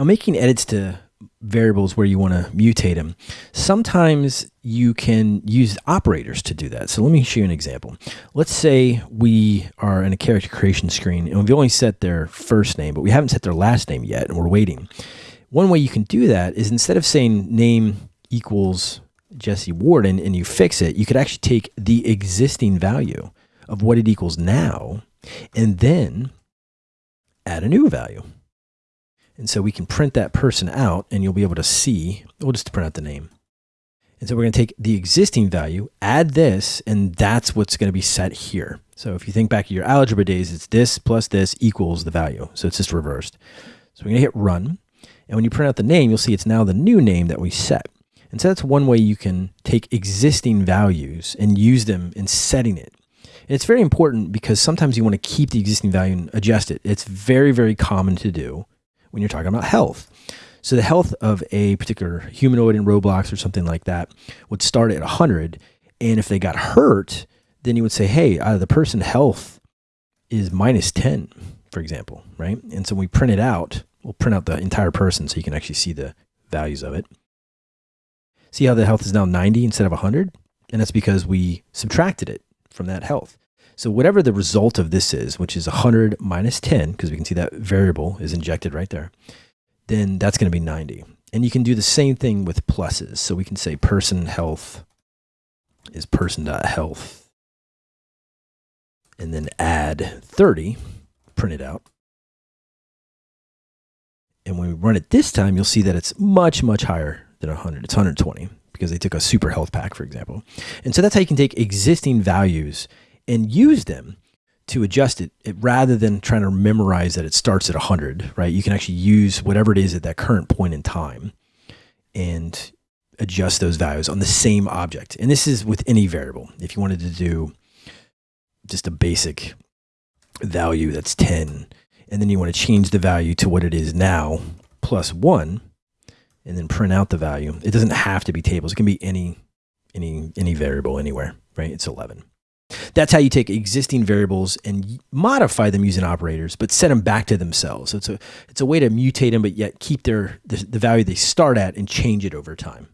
Now, making edits to variables where you want to mutate them, sometimes you can use operators to do that. So let me show you an example. Let's say we are in a character creation screen and we've only set their first name, but we haven't set their last name yet and we're waiting. One way you can do that is instead of saying name equals Jesse Warden and you fix it, you could actually take the existing value of what it equals now and then add a new value. And so we can print that person out and you'll be able to see, we'll just print out the name. And so we're going to take the existing value, add this, and that's what's going to be set here. So if you think back to your algebra days, it's this plus this equals the value. So it's just reversed. So we're going to hit run. And when you print out the name, you'll see it's now the new name that we set. And so that's one way you can take existing values and use them in setting it. And it's very important because sometimes you want to keep the existing value and adjust it. It's very, very common to do when you're talking about health. So the health of a particular humanoid in Roblox or something like that would start at 100. And if they got hurt, then you would say, hey, uh, the person health is minus 10, for example, right? And so we print it out, we'll print out the entire person so you can actually see the values of it. See how the health is now 90 instead of 100? And that's because we subtracted it from that health. So whatever the result of this is, which is 100 minus 10, because we can see that variable is injected right there, then that's going to be 90. And you can do the same thing with pluses. So we can say person health is person.health and then add 30, print it out. And when we run it this time, you'll see that it's much, much higher than 100. It's 120 because they took a super health pack, for example. And so that's how you can take existing values and use them to adjust it, it, rather than trying to memorize that it starts at 100, right? You can actually use whatever it is at that current point in time and adjust those values on the same object. And this is with any variable. If you wanted to do just a basic value that's 10, and then you want to change the value to what it is now plus 1, and then print out the value. It doesn't have to be tables. It can be any any any variable anywhere, right? It's 11. That's how you take existing variables and modify them using operators, but set them back to themselves. So it's a, it's a way to mutate them, but yet keep their, the, the value they start at and change it over time.